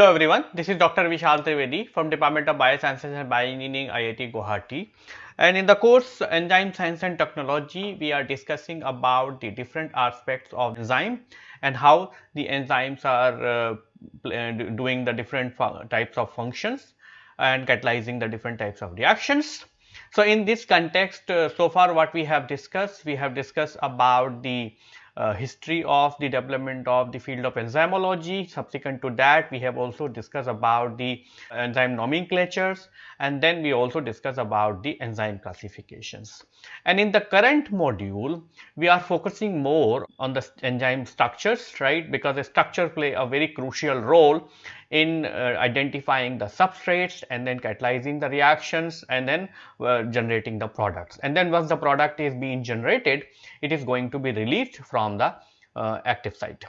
Hello everyone, this is Dr. Vishal Trivedi from Department of Biosciences and Bioengineering IIT Guwahati. And in the course Enzyme Science and Technology, we are discussing about the different aspects of enzyme and how the enzymes are uh, uh doing the different types of functions and catalyzing the different types of reactions. So, in this context, uh, so far what we have discussed, we have discussed about the uh, history of the development of the field of enzymology. Subsequent to that, we have also discussed about the enzyme nomenclatures and then we also discuss about the enzyme classifications. And in the current module, we are focusing more on the enzyme structures, right, because the structure play a very crucial role in uh, identifying the substrates and then catalyzing the reactions and then uh, generating the products. And then once the product is being generated, it is going to be released from the uh, active site.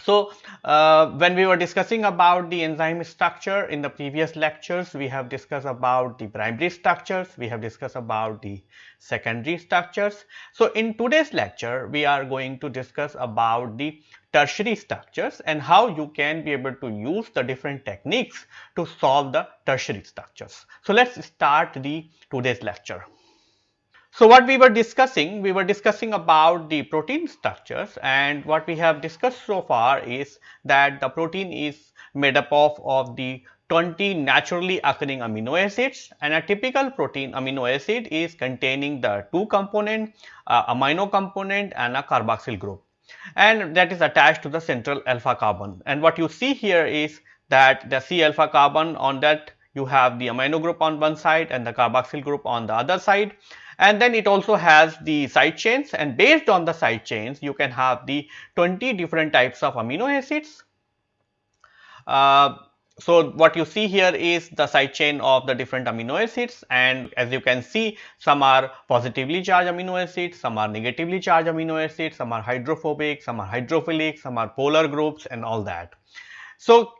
So, uh, when we were discussing about the enzyme structure in the previous lectures, we have discussed about the primary structures, we have discussed about the secondary structures. So, in today's lecture, we are going to discuss about the tertiary structures and how you can be able to use the different techniques to solve the tertiary structures. So, let us start the today's lecture. So, what we were discussing, we were discussing about the protein structures and what we have discussed so far is that the protein is made up of, of the 20 naturally occurring amino acids and a typical protein amino acid is containing the two component, uh, amino component and a carboxyl group. And that is attached to the central alpha carbon. And what you see here is that the C alpha carbon on that you have the amino group on one side and the carboxyl group on the other side and then it also has the side chains and based on the side chains you can have the 20 different types of amino acids. Uh, so, what you see here is the side chain of the different amino acids and as you can see some are positively charged amino acids, some are negatively charged amino acids, some are hydrophobic, some are hydrophilic, some are polar groups and all that. So,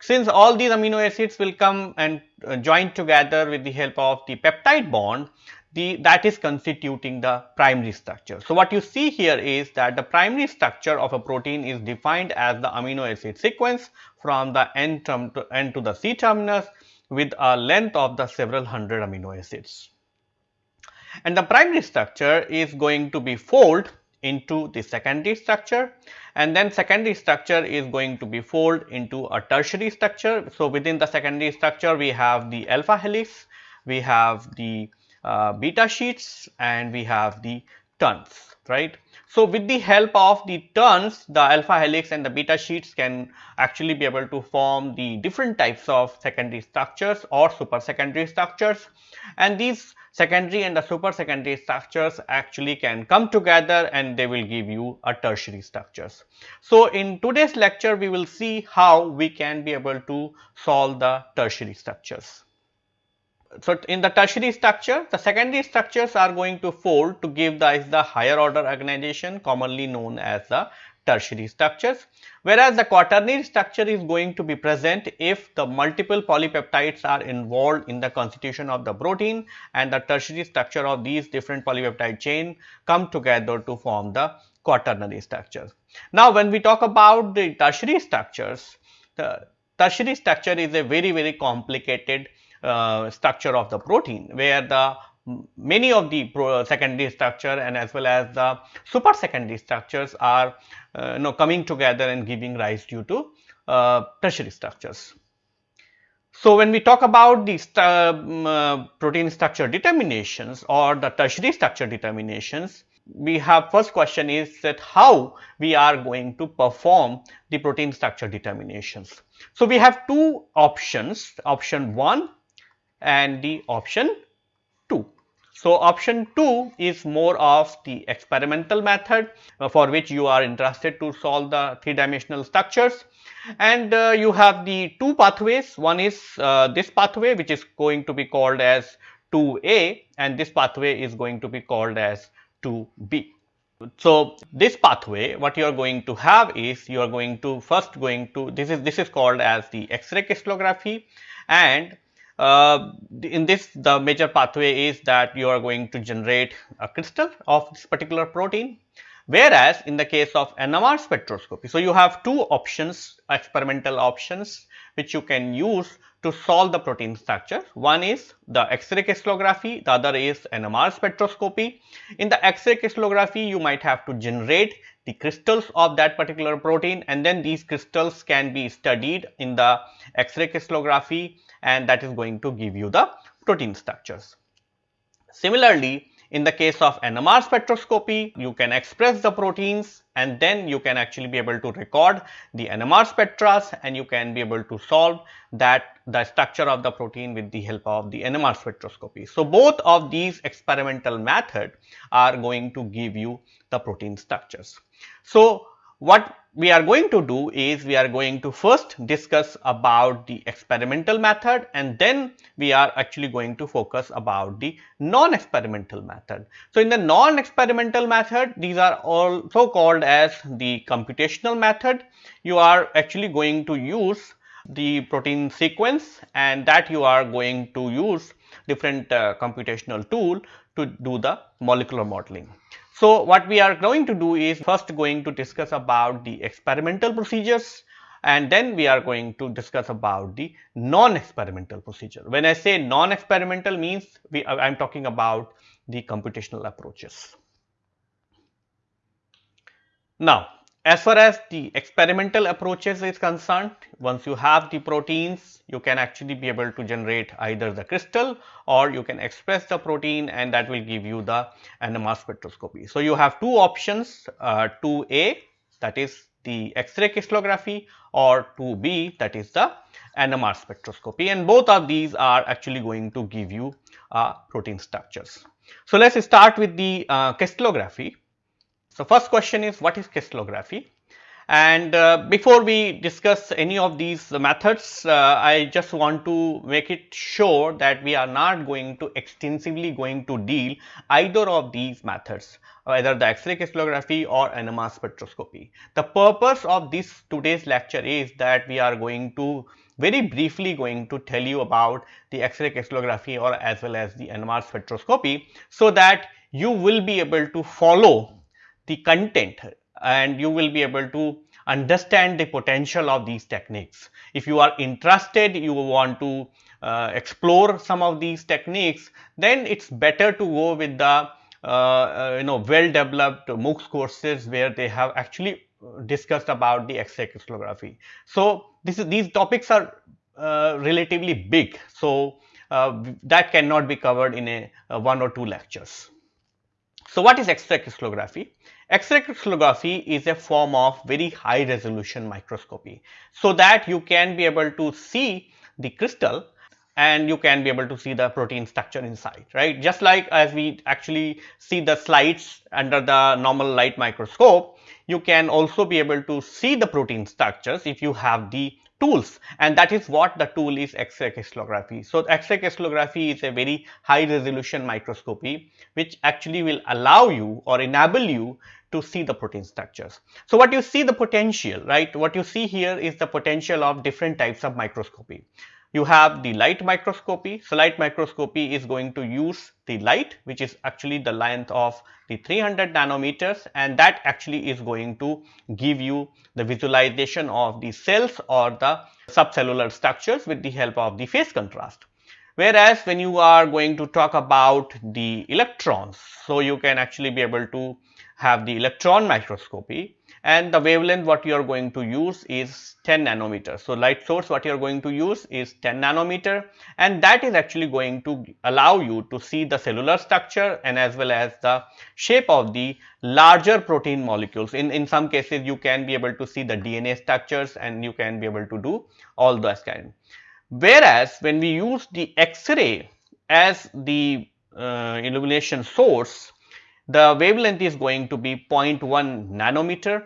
since all these amino acids will come and uh, join together with the help of the peptide bond, the that is constituting the primary structure. So, what you see here is that the primary structure of a protein is defined as the amino acid sequence from the N term to N to the C terminus with a length of the several hundred amino acids. And the primary structure is going to be fold into the secondary structure and then secondary structure is going to be fold into a tertiary structure. So, within the secondary structure we have the alpha helix, we have the uh, beta sheets and we have the turns right. So, with the help of the turns the alpha helix and the beta sheets can actually be able to form the different types of secondary structures or super secondary structures and these secondary and the super secondary structures actually can come together and they will give you a tertiary structures. So, in today's lecture we will see how we can be able to solve the tertiary structures. So, in the tertiary structure, the secondary structures are going to fold to give the, the higher order organization commonly known as the tertiary structures, whereas the quaternary structure is going to be present if the multiple polypeptides are involved in the constitution of the protein and the tertiary structure of these different polypeptide chain come together to form the quaternary structures. Now, when we talk about the tertiary structures, the tertiary structure is a very very complicated structure of the protein where the many of the secondary structure and as well as the super secondary structures are uh, you know coming together and giving rise due to uh, tertiary structures. So, when we talk about the um, uh, protein structure determinations or the tertiary structure determinations, we have first question is that how we are going to perform the protein structure determinations. So, we have two options, option 1 and the option 2. So, option 2 is more of the experimental method uh, for which you are interested to solve the three dimensional structures and uh, you have the two pathways one is uh, this pathway which is going to be called as 2A and this pathway is going to be called as 2B. So, this pathway what you are going to have is you are going to first going to this is this is called as the X-ray crystallography and uh, in this the major pathway is that you are going to generate a crystal of this particular protein Whereas in the case of NMR spectroscopy, so you have two options, experimental options, which you can use to solve the protein structure. One is the X-ray crystallography, the other is NMR spectroscopy. In the X-ray crystallography, you might have to generate the crystals of that particular protein and then these crystals can be studied in the X-ray crystallography and that is going to give you the protein structures. Similarly, in the case of NMR spectroscopy, you can express the proteins and then you can actually be able to record the NMR spectra and you can be able to solve that the structure of the protein with the help of the NMR spectroscopy. So, both of these experimental method are going to give you the protein structures. So, what we are going to do is we are going to first discuss about the experimental method and then we are actually going to focus about the non-experimental method. So, in the non-experimental method these are also called as the computational method. You are actually going to use the protein sequence and that you are going to use different uh, computational tool to do the molecular modeling. So, what we are going to do is first going to discuss about the experimental procedures and then we are going to discuss about the non-experimental procedure. When I say non-experimental means we I am talking about the computational approaches. Now, as far as the experimental approaches is concerned, once you have the proteins, you can actually be able to generate either the crystal or you can express the protein and that will give you the NMR spectroscopy. So, you have two options, uh, 2A that is the X-ray crystallography or 2B that is the NMR spectroscopy and both of these are actually going to give you uh, protein structures. So, let us start with the uh, crystallography. So, first question is what is crystallography? And uh, before we discuss any of these methods, uh, I just want to make it sure that we are not going to extensively going to deal either of these methods either the X-ray crystallography or NMR spectroscopy. The purpose of this today's lecture is that we are going to very briefly going to tell you about the X-ray crystallography or as well as the NMR spectroscopy so that you will be able to follow the content and you will be able to understand the potential of these techniques. If you are interested, you want to uh, explore some of these techniques, then it is better to go with the uh, uh, you know well developed MOOCs courses where they have actually discussed about the X-ray crystallography. So, this is, these topics are uh, relatively big. So, uh, that cannot be covered in a, a one or two lectures. So, what is X-ray crystallography? X-ray crystallography is a form of very high resolution microscopy. So, that you can be able to see the crystal and you can be able to see the protein structure inside, right. Just like as we actually see the slides under the normal light microscope, you can also be able to see the protein structures if you have the tools and that is what the tool is X-ray crystallography. So, X-ray crystallography is a very high resolution microscopy which actually will allow you or enable you to see the protein structures. So, what you see the potential right what you see here is the potential of different types of microscopy. You have the light microscopy. So, light microscopy is going to use the light which is actually the length of the 300 nanometers and that actually is going to give you the visualization of the cells or the subcellular structures with the help of the phase contrast. Whereas, when you are going to talk about the electrons, so you can actually be able to have the electron microscopy and the wavelength what you are going to use is 10 nanometer. So, light source what you are going to use is 10 nanometer and that is actually going to allow you to see the cellular structure and as well as the shape of the larger protein molecules. In, in some cases you can be able to see the DNA structures and you can be able to do all those kind. Whereas, when we use the X-ray as the uh, illumination source, the wavelength is going to be 0.1 nanometer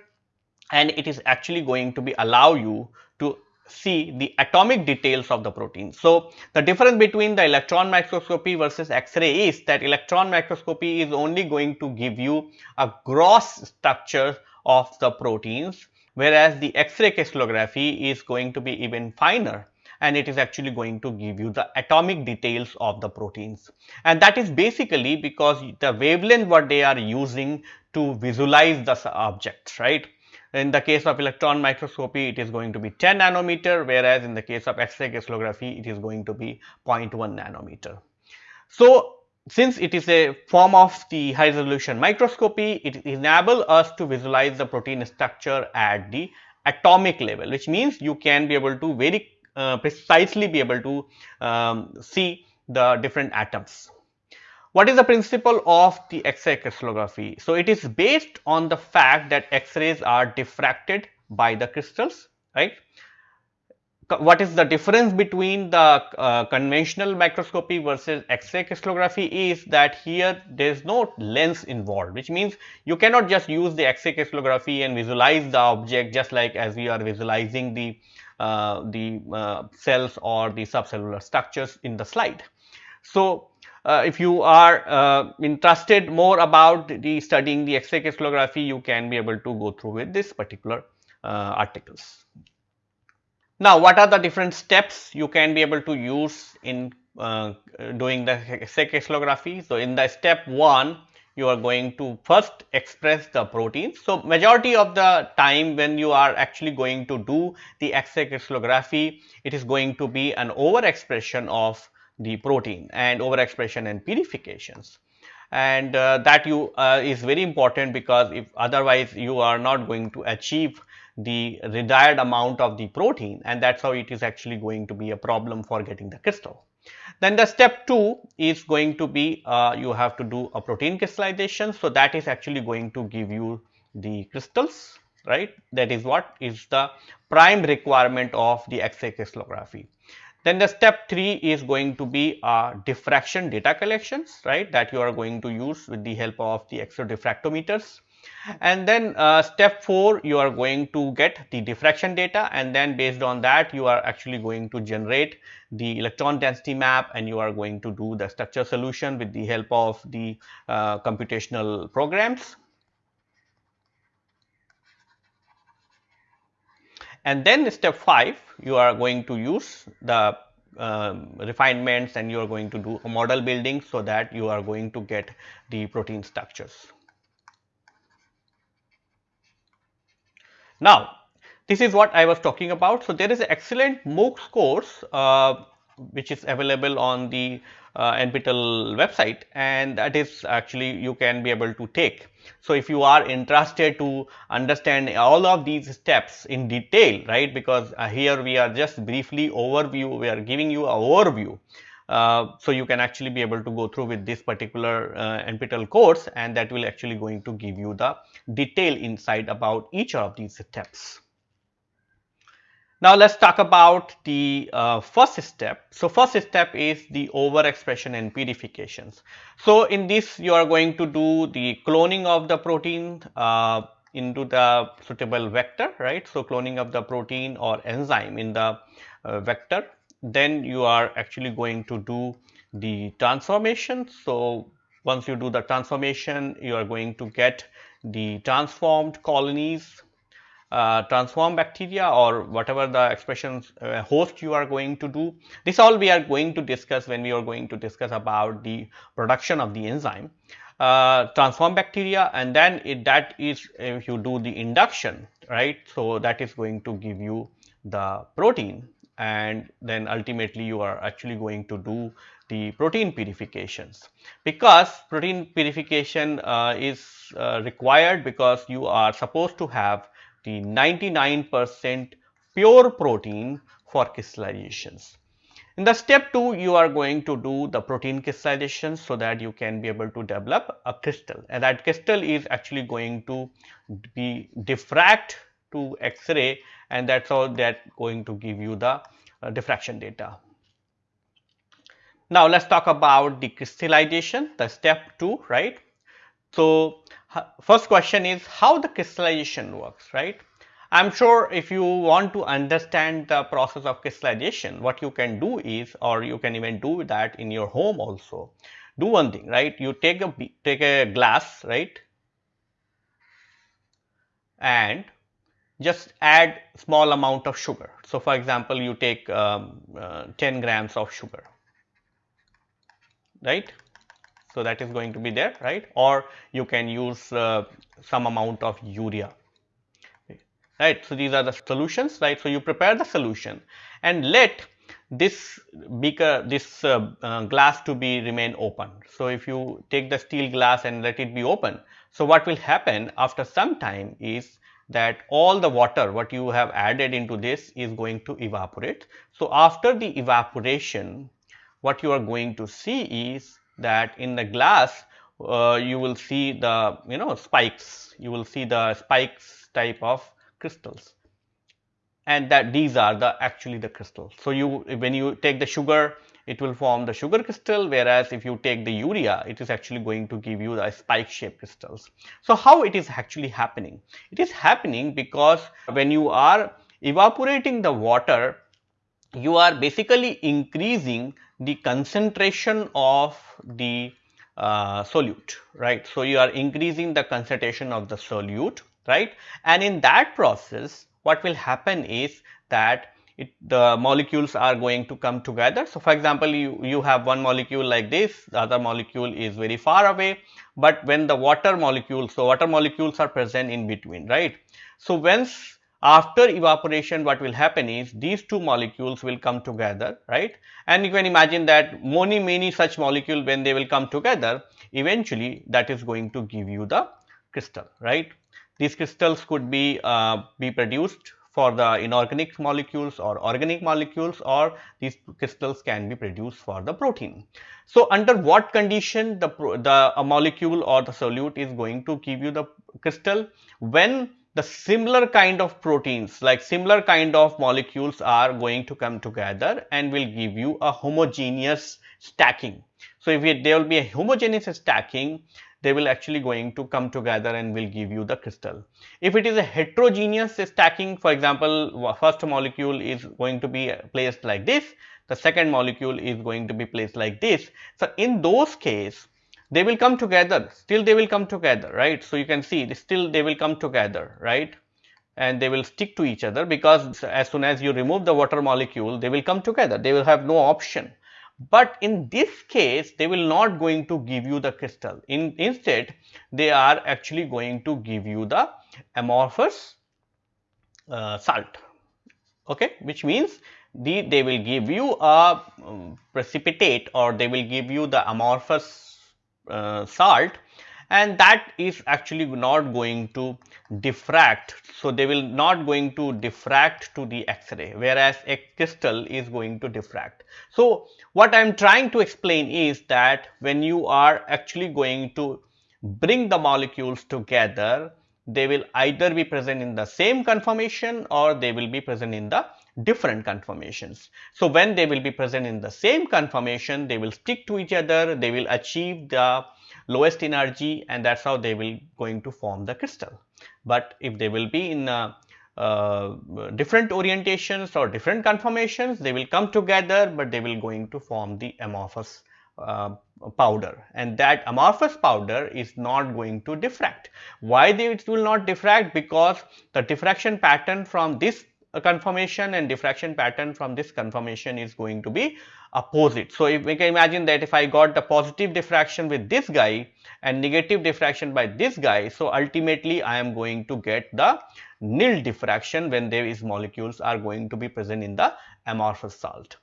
and it is actually going to be allow you to see the atomic details of the protein. So, the difference between the electron microscopy versus X-ray is that electron microscopy is only going to give you a gross structure of the proteins whereas the X-ray crystallography is going to be even finer and it is actually going to give you the atomic details of the proteins. And that is basically because the wavelength what they are using to visualize the objects, right. In the case of electron microscopy, it is going to be 10 nanometer, whereas in the case of X-ray crystallography, it is going to be 0.1 nanometer. So, since it is a form of the high resolution microscopy, it enables us to visualize the protein structure at the atomic level, which means you can be able to very precisely be able to um, see the different atoms. What is the principle of the X-ray crystallography? So, it is based on the fact that X-rays are diffracted by the crystals, right. What is the difference between the uh, conventional microscopy versus X-ray crystallography is that here there is no lens involved, which means you cannot just use the X-ray crystallography and visualize the object just like as we are visualizing the uh, the uh, cells or the subcellular structures in the slide. So, uh, if you are uh, interested more about the studying the X-ray crystallography, you can be able to go through with this particular uh, articles. Now, what are the different steps you can be able to use in uh, doing the X-ray crystallography? So, in the step 1, you are going to first express the protein. So, majority of the time when you are actually going to do the X-ray crystallography, it is going to be an overexpression of the protein and overexpression and purifications and uh, that you uh, is very important because if otherwise you are not going to achieve the desired amount of the protein and that is how it is actually going to be a problem for getting the crystal. Then the step 2 is going to be uh, you have to do a protein crystallization. So, that is actually going to give you the crystals right that is what is the prime requirement of the X-ray crystallography. Then the step 3 is going to be uh, diffraction data collections right that you are going to use with the help of the X-ray diffractometers. And then uh, step 4 you are going to get the diffraction data and then based on that you are actually going to generate the electron density map and you are going to do the structure solution with the help of the uh, computational programs. and then step 5 you are going to use the um, refinements and you are going to do a model building so that you are going to get the protein structures. Now, this is what I was talking about. So, there is an excellent MOOCs course uh, which is available on the uh, NPTEL website and that is actually you can be able to take. So, if you are interested to understand all of these steps in detail, right, because uh, here we are just briefly overview, we are giving you a overview. Uh, so, you can actually be able to go through with this particular uh, NPTEL course and that will actually going to give you the detail insight about each of these steps. Now, let us talk about the uh, first step. So, first step is the overexpression and purifications. So, in this you are going to do the cloning of the protein uh, into the suitable vector, right. So, cloning of the protein or enzyme in the uh, vector. Then you are actually going to do the transformation. So, once you do the transformation, you are going to get the transformed colonies uh, transform bacteria or whatever the expressions uh, host you are going to do. This all we are going to discuss when we are going to discuss about the production of the enzyme. Uh, transform bacteria and then it, that is if you do the induction right. So, that is going to give you the protein and then ultimately you are actually going to do the protein purifications because protein purification uh, is uh, required because you are supposed to have the 99 percent pure protein for crystallizations. In the step 2 you are going to do the protein crystallization so that you can be able to develop a crystal and that crystal is actually going to be diffract to X-ray and that is how that going to give you the uh, diffraction data. Now, let us talk about the crystallization the step 2 right. So, first question is how the crystallization works, right? I am sure if you want to understand the process of crystallization, what you can do is or you can even do that in your home also. Do one thing, right? You take a take a glass, right? And just add small amount of sugar. So, for example, you take um, uh, 10 grams of sugar, right. So, that is going to be there, right, or you can use uh, some amount of urea, right. So, these are the solutions, right. So, you prepare the solution and let this beaker this uh, uh, glass to be remain open. So, if you take the steel glass and let it be open. So, what will happen after some time is that all the water what you have added into this is going to evaporate. So, after the evaporation what you are going to see is that in the glass uh, you will see the you know spikes you will see the spikes type of crystals and that these are the actually the crystals. So, you when you take the sugar it will form the sugar crystal whereas if you take the urea it is actually going to give you the spike shaped crystals. So, how it is actually happening? It is happening because when you are evaporating the water you are basically increasing the concentration of the uh, solute right. So, you are increasing the concentration of the solute right and in that process what will happen is that it, the molecules are going to come together. So, for example, you, you have one molecule like this, the other molecule is very far away, but when the water molecules, so water molecules are present in between, right. So, once after evaporation what will happen is these two molecules will come together, right. And you can imagine that many, many such molecule when they will come together, eventually that is going to give you the crystal, right. These crystals could be, uh, be produced for the inorganic molecules or organic molecules or these crystals can be produced for the protein. So, under what condition the, the molecule or the solute is going to give you the crystal? When the similar kind of proteins like similar kind of molecules are going to come together and will give you a homogeneous stacking. So, if there will be a homogeneous stacking they will actually going to come together and will give you the crystal. If it is a heterogeneous stacking for example, first molecule is going to be uh, placed like this, the second molecule is going to be placed like this. So, in those case they will come together still they will come together right. So, you can see still they will come together right and they will stick to each other because as soon as you remove the water molecule they will come together they will have no option but in this case they will not going to give you the crystal. In instead they are actually going to give you the amorphous uh, salt. Okay? Which means the they will give you a um, precipitate or they will give you the amorphous uh, salt and that is actually not going to diffract. So, they will not going to diffract to the X-ray whereas a crystal is going to diffract. So, what I am trying to explain is that when you are actually going to bring the molecules together, they will either be present in the same conformation or they will be present in the different conformations. So, when they will be present in the same conformation, they will stick to each other, they will achieve the lowest energy and that is how they will going to form the crystal. But if they will be in uh, uh, different orientations or different conformations, they will come together, but they will going to form the amorphous uh, powder and that amorphous powder is not going to diffract. Why they, it will not diffract? Because the diffraction pattern from this conformation and diffraction pattern from this conformation is going to be opposite. So, if we can imagine that if I got the positive diffraction with this guy and negative diffraction by this guy. So, ultimately I am going to get the nil diffraction when these molecules are going to be present in the amorphous salt.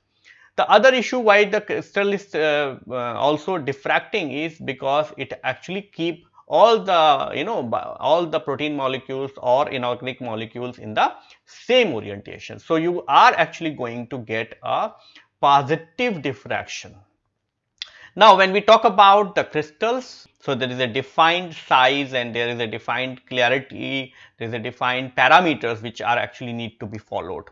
The other issue why the crystal is uh, uh, also diffracting is because it actually keep all the you know all the protein molecules or inorganic molecules in the same orientation. So, you are actually going to get a positive diffraction. Now, when we talk about the crystals, so there is a defined size and there is a defined clarity, there is a defined parameters which are actually need to be followed.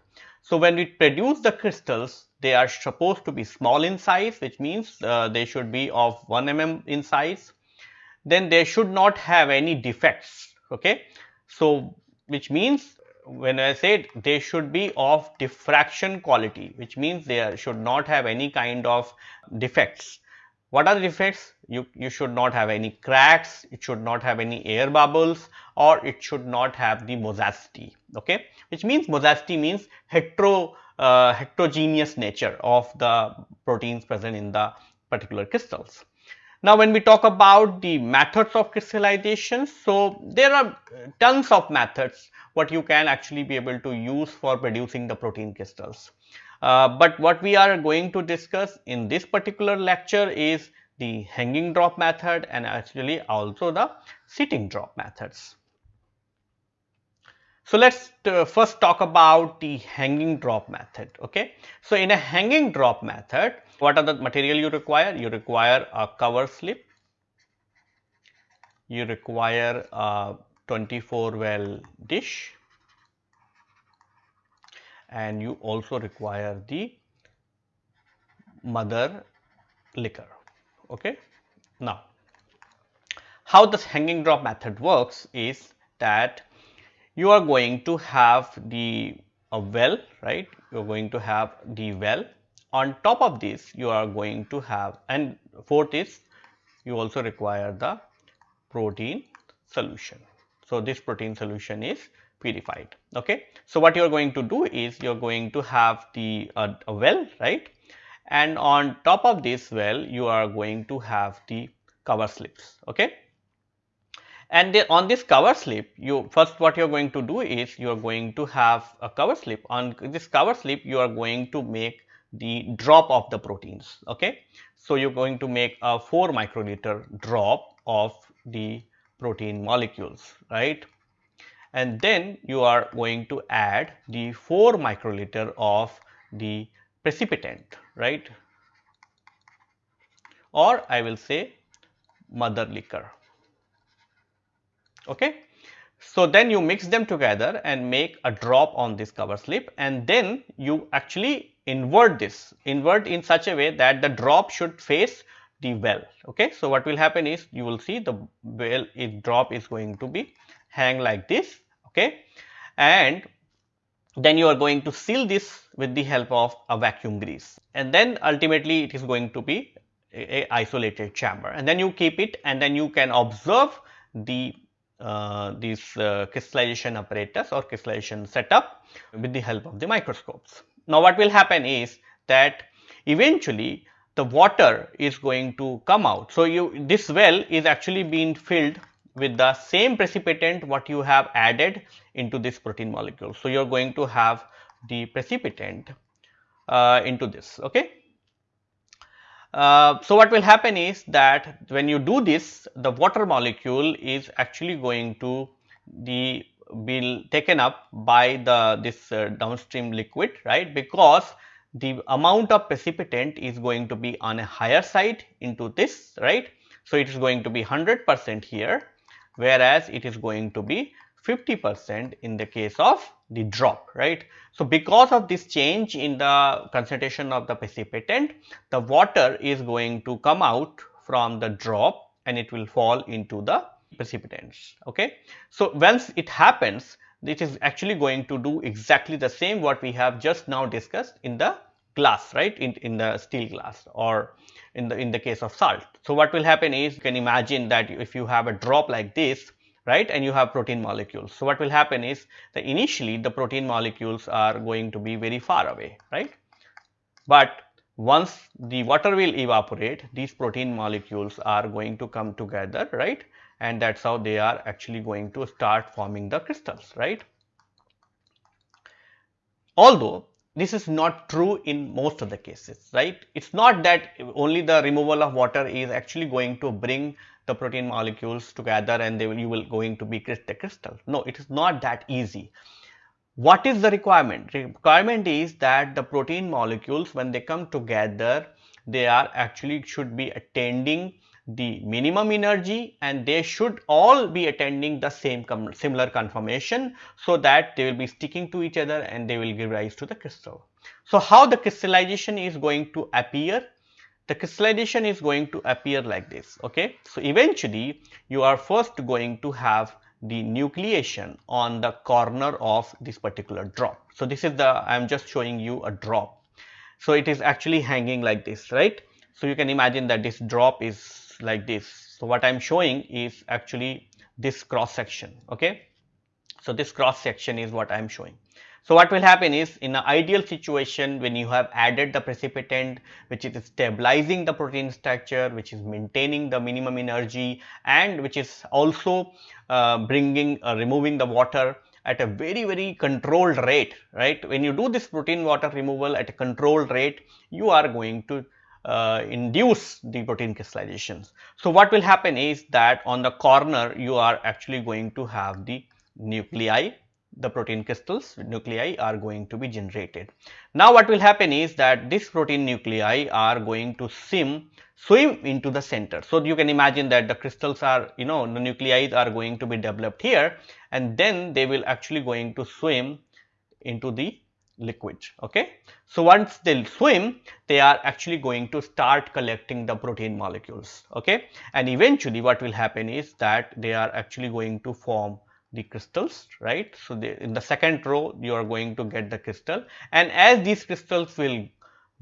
So, when we produce the crystals, they are supposed to be small in size, which means uh, they should be of 1 mm in size. Then they should not have any defects, okay. So, which means when I said they should be of diffraction quality, which means they should not have any kind of defects. what are the defects? You, you should not have any cracks, it should not have any air bubbles or it should not have the mosaicity, okay, which means mosaicity means hetero, uh, heterogeneous nature of the proteins present in the particular crystals. Now, when we talk about the methods of crystallization, so there are tons of methods what you can actually be able to use for producing the protein crystals. Uh, but what we are going to discuss in this particular lecture is the hanging drop method and actually also the sitting drop methods. So, let us uh, first talk about the hanging drop method. Okay. So, in a hanging drop method, what are the material you require? You require a cover slip, you require a 24 well dish, and you also require the mother liquor. Okay. Now, how this hanging drop method works is that you are going to have the a well, right? You are going to have the well. On top of this, you are going to have and fourth is you also require the protein solution. So, this protein solution is purified okay? So what you are going to do is you are going to have the uh, a well right? And on top of this well you are going to have the cover slips okay? And the, on this cover slip you first what you are going to do is you are going to have a cover slip. On this cover slip you are going to make the drop of the proteins okay so you're going to make a 4 microliter drop of the protein molecules right and then you are going to add the 4 microliter of the precipitant right or I will say mother liquor. Okay. So, then you mix them together and make a drop on this cover slip and then you actually invert this, invert in such a way that the drop should face the well. Okay. So, what will happen is you will see the well is drop is going to be hang like this okay and then you are going to seal this with the help of a vacuum grease and then ultimately it is going to be a, isolated chamber and then you keep it and then you can observe the uh, this uh, crystallization apparatus or crystallization setup with the help of the microscopes. Now, what will happen is that eventually the water is going to come out. So, you this well is actually being filled with the same precipitant what you have added into this protein molecule. So, you are going to have the precipitant uh, into this. Okay. Uh, so, what will happen is that when you do this the water molecule is actually going to the be taken up by the this uh, downstream liquid right because the amount of precipitant is going to be on a higher side into this right. So, it is going to be 100 percent here whereas it is going to be 50 percent in the case of the drop right. So, because of this change in the concentration of the precipitant the water is going to come out from the drop and it will fall into the precipitants okay. So, once it happens it is actually going to do exactly the same what we have just now discussed in the glass right in, in the steel glass or in the in the case of salt. So, what will happen is you can imagine that if you have a drop like this right and you have protein molecules. So, what will happen is that initially the protein molecules are going to be very far away right, but once the water will evaporate these protein molecules are going to come together right and that is how they are actually going to start forming the crystals right. Although this is not true in most of the cases, right. It is not that only the removal of water is actually going to bring the protein molecules together and they will you will going to be the crystal. No, it is not that easy. What is the requirement? Requirement is that the protein molecules when they come together, they are actually should be attending the minimum energy and they should all be attending the same similar conformation so that they will be sticking to each other and they will give rise to the crystal. So, how the crystallization is going to appear? The crystallization is going to appear like this. Okay. So, eventually you are first going to have the nucleation on the corner of this particular drop. So, this is the I am just showing you a drop. So, it is actually hanging like this right. So, you can imagine that this drop is like this. So, what I am showing is actually this cross section. Okay. So, this cross section is what I am showing. So, what will happen is in an ideal situation when you have added the precipitant which is stabilizing the protein structure, which is maintaining the minimum energy and which is also uh, bringing uh, removing the water at a very very controlled rate right when you do this protein water removal at a controlled rate you are going to uh, induce the protein crystallizations. So, what will happen is that on the corner you are actually going to have the nuclei the protein crystals nuclei are going to be generated. Now what will happen is that this protein nuclei are going to swim swim into the center. So you can imagine that the crystals are you know the nuclei are going to be developed here and then they will actually going to swim into the liquid okay. So once they swim they are actually going to start collecting the protein molecules okay and eventually what will happen is that they are actually going to form the crystals right. So, in the second row you are going to get the crystal and as these crystals will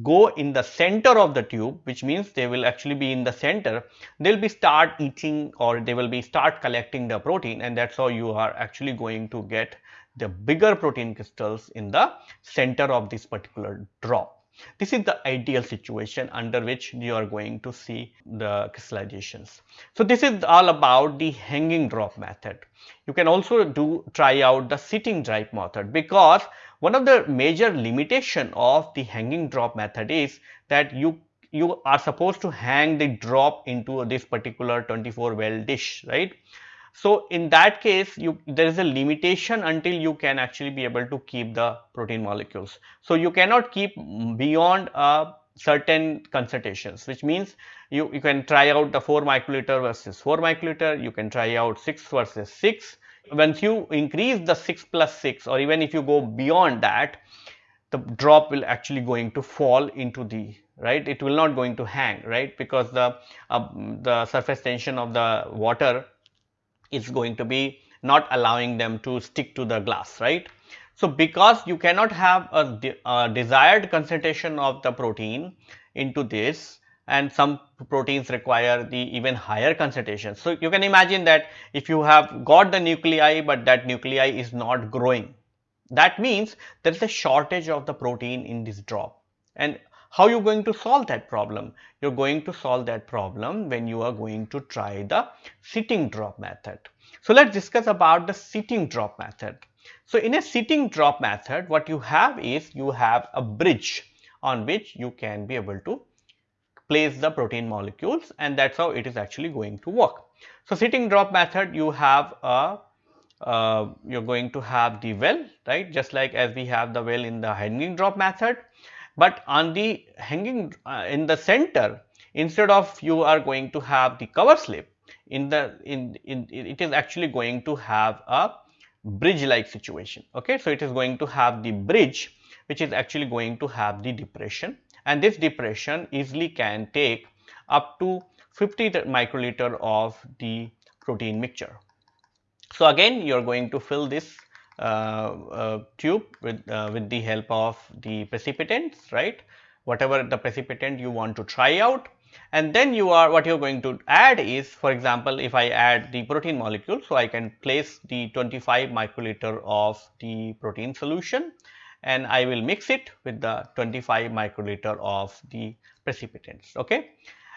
go in the center of the tube which means they will actually be in the center they will be start eating or they will be start collecting the protein and that is how you are actually going to get the bigger protein crystals in the center of this particular drop. This is the ideal situation under which you are going to see the crystallizations. So, this is all about the hanging drop method. You can also do try out the sitting drop method because one of the major limitation of the hanging drop method is that you you are supposed to hang the drop into this particular 24 well dish right so, in that case you there is a limitation until you can actually be able to keep the protein molecules. So, you cannot keep beyond a certain concentrations which means you, you can try out the 4 microliter versus 4 microliter, you can try out 6 versus 6. Once you increase the 6 plus 6 or even if you go beyond that the drop will actually going to fall into the right it will not going to hang right because the uh, the surface tension of the water is going to be not allowing them to stick to the glass, right. So, because you cannot have a, de a desired concentration of the protein into this and some proteins require the even higher concentration. So, you can imagine that if you have got the nuclei, but that nuclei is not growing, that means there is a shortage of the protein in this drop and how you going to solve that problem? You are going to solve that problem when you are going to try the sitting drop method. So, let us discuss about the sitting drop method. So, in a sitting drop method what you have is you have a bridge on which you can be able to place the protein molecules and that is how it is actually going to work. So, sitting drop method you have a uh, you are going to have the well right just like as we have the well in the hanging drop method but on the hanging uh, in the center instead of you are going to have the cover slip in the in, in it is actually going to have a bridge like situation okay? So it is going to have the bridge which is actually going to have the depression. And this depression easily can take up to 50 microliter of the protein mixture. So again you are going to fill this tube with, uh, with the help of the precipitants, right? Whatever the precipitant you want to try out and then you are what you are going to add is for example, if I add the protein molecule. So, I can place the 25 microliter of the protein solution and I will mix it with the 25 microliter of the precipitants. Okay.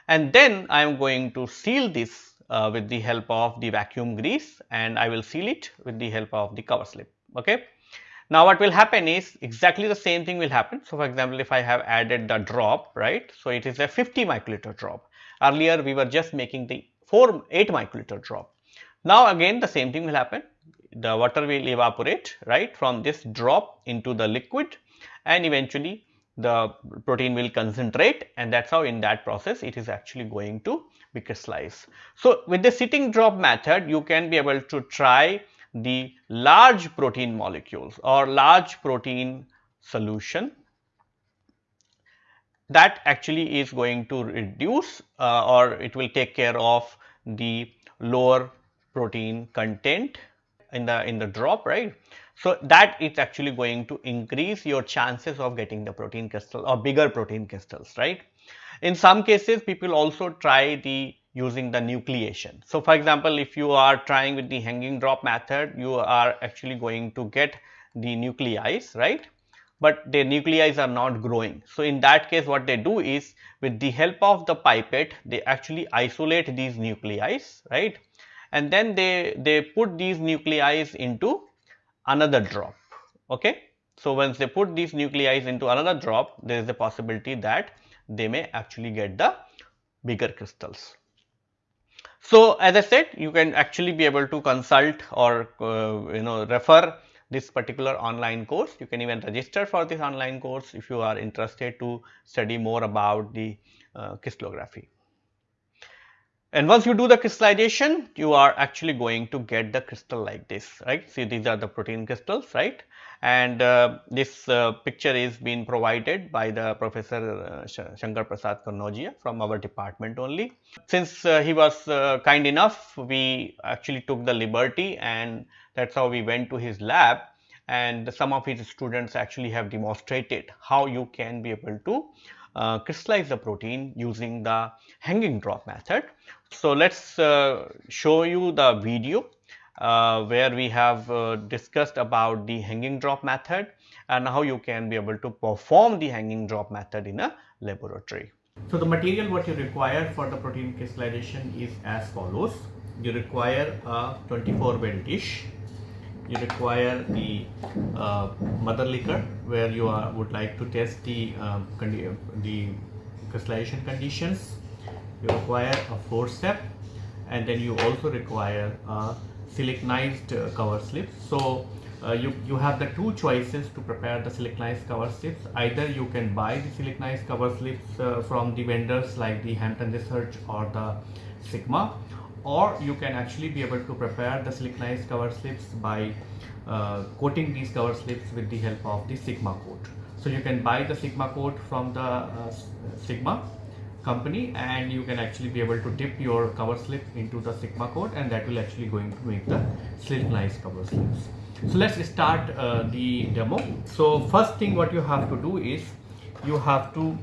And then I am going to seal this uh, with the help of the vacuum grease and I will seal it with the help of the cover slip. Okay. Now, what will happen is exactly the same thing will happen. So, for example, if I have added the drop, right. So, it is a 50 microliter drop. Earlier, we were just making the 4 8 microliter drop. Now, again the same thing will happen. The water will evaporate right from this drop into the liquid and eventually the protein will concentrate and that is how in that process it is actually going to be crystallized. So, with the sitting drop method you can be able to try the large protein molecules or large protein solution that actually is going to reduce uh, or it will take care of the lower protein content in the in the drop right so that is actually going to increase your chances of getting the protein crystal or bigger protein crystals right in some cases people also try the using the nucleation so for example if you are trying with the hanging drop method you are actually going to get the nuclei right but the nuclei are not growing. So, in that case what they do is with the help of the pipette they actually isolate these nuclei right and then they, they put these nuclei into another drop. Okay. So, once they put these nuclei into another drop there is a possibility that they may actually get the bigger crystals. So, as I said you can actually be able to consult or uh, you know refer this particular online course. You can even register for this online course if you are interested to study more about the uh, crystallography. And once you do the crystallization, you are actually going to get the crystal like this, right. See these are the protein crystals, right. And uh, this uh, picture is being provided by the Professor uh, Shankar Prasad Kanaujia from our department only. Since uh, he was uh, kind enough, we actually took the liberty and that is how we went to his lab and some of his students actually have demonstrated how you can be able to uh, crystallize the protein using the hanging drop method. So, let us uh, show you the video uh, where we have uh, discussed about the hanging drop method and how you can be able to perform the hanging drop method in a laboratory. So, the material what you require for the protein crystallization is as follows. You require a 24 well dish you require the uh, mother liquor where you are, would like to test the um, the crystallization conditions you require a forceps and then you also require a siliconized uh, cover slip so uh, you, you have the two choices to prepare the siliconized cover slips. Either you can buy the siliconized cover slips uh, from the vendors like the Hampton Research or the Sigma or you can actually be able to prepare the siliconized cover slips by uh, coating these cover slips with the help of the Sigma coat. So you can buy the Sigmacote from the uh, Sigma company and you can actually be able to dip your cover slip into the Sigmacote and that will actually going to make the siliconized cover slips. So let's start uh, the demo. So first thing what you have to do is you have to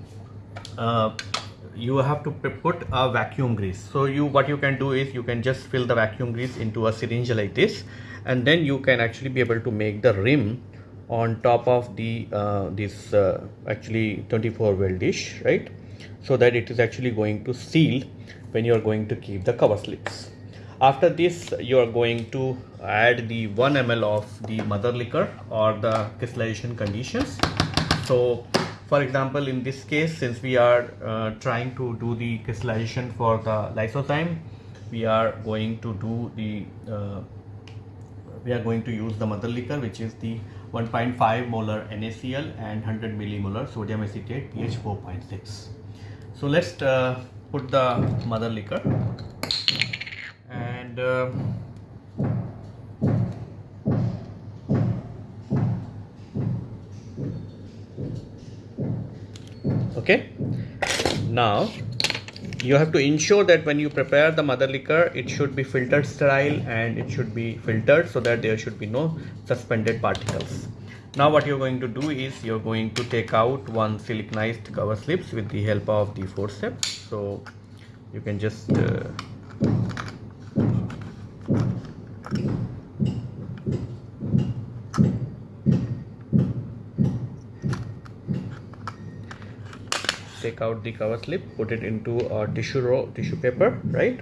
uh, you have to put a vacuum grease. So you what you can do is you can just fill the vacuum grease into a syringe like this and then you can actually be able to make the rim on top of the uh, this uh, actually 24 well dish right? So that it is actually going to seal when you are going to keep the cover slips. After this you are going to add the 1 ml of the mother liquor or the crystallization conditions. So for example in this case since we are uh, trying to do the crystallization for the lysozyme we are going to do the uh, we are going to use the mother liquor which is the 1.5 molar NaCl and 100 millimolar sodium acetate pH 4.6 so let's uh, put the mother liquor. And okay? Now you have to ensure that when you prepare the mother liquor it should be filtered sterile and it should be filtered so that there should be no suspended particles. Now what you're going to do is you're going to take out one siliconized cover slips with the help of the forceps. So you can just uh, take out the cover slip put it into a tissue roll tissue paper right?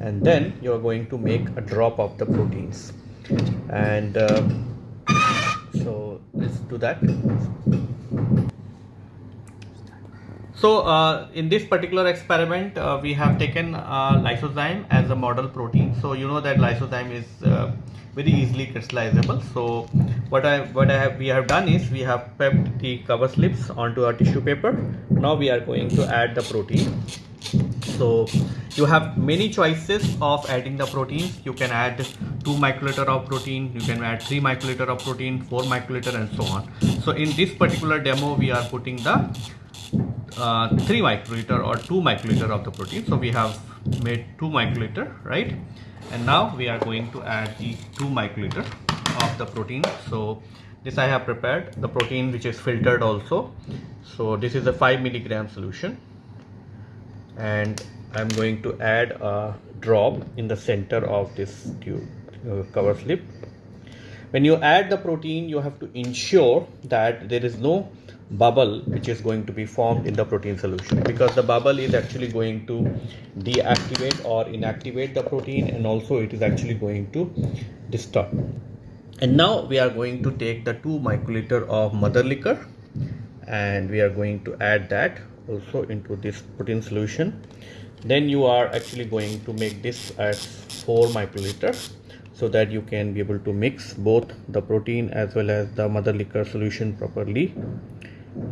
And then you're going to make a drop of the proteins. And uh, so let's do that so uh, in this particular experiment uh, we have taken uh, lysozyme as a model protein. So you know that lysozyme is uh, very easily crystallizable. So what I what I have we have done is we have prepped the cover slips onto a tissue paper. Now we are going to add the protein. So you have many choices of adding the proteins. You can add 2 microliter of protein you can add 3 microliter of protein 4 microliter and so on. So in this particular demo we are putting the uh, 3 microliter or 2 microliter of the protein. So we have made 2 microliter right? And now we are going to add the 2 microliter of the protein. So this I have prepared the protein which is filtered also. So this is a 5 milligram solution. And I'm going to add a drop in the center of this tube uh, cover slip. When you add the protein you have to ensure that there is no bubble which is going to be formed in the protein solution. Because the bubble is actually going to deactivate or inactivate the protein and also it is actually going to disturb. And now we are going to take the 2 microliter of mother liquor and we are going to add that also into this protein solution. Then you are actually going to make this as 4 microliter so that you can be able to mix both the protein as well as the mother liquor solution properly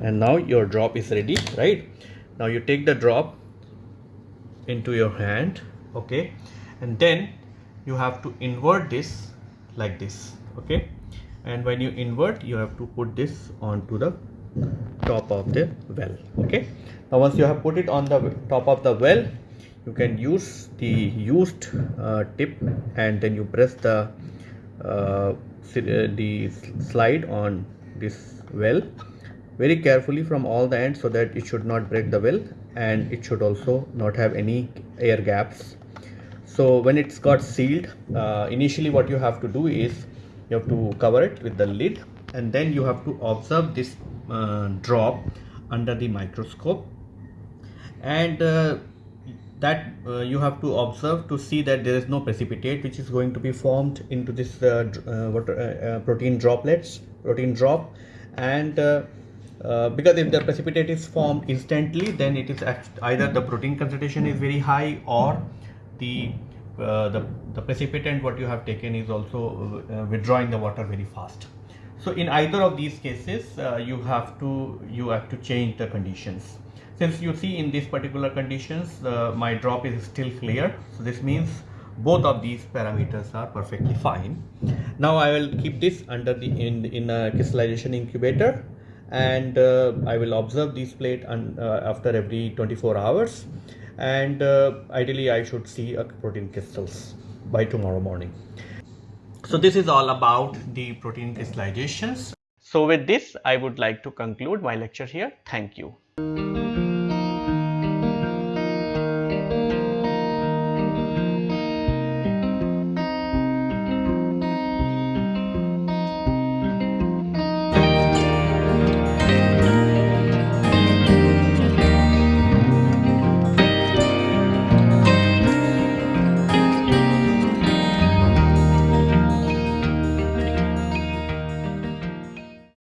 and now your drop is ready right? Now you take the drop into your hand okay? And then you have to invert this like this okay? And when you invert you have to put this onto the top of the well okay? Now once you have put it on the top of the well you can use the used uh, tip and then you press the uh, the slide on this well very carefully from all the ends so that it should not break the well and it should also not have any air gaps. So when it's got sealed uh, initially what you have to do is you have to cover it with the lid and then you have to observe this uh, drop under the microscope. And uh, that uh, you have to observe to see that there is no precipitate which is going to be formed into this uh, uh, uh, protein droplets protein drop. And because if the precipitate is formed instantly then it is either the protein concentration is very high or the uh, the, the precipitant what you have taken is also uh, withdrawing the water very fast. So in either of these cases, uh, you have to you have to change the conditions. Since you see in these particular conditions, my drop is still clear. So this means both of these parameters are perfectly fine. Now I will keep this under the in, in a crystallization incubator and uh, I will observe this plate and, uh, after every 24 hours and uh, ideally I should see a protein crystals by tomorrow morning. So this is all about the protein crystallizations. So with this I would like to conclude my lecture here. Thank you.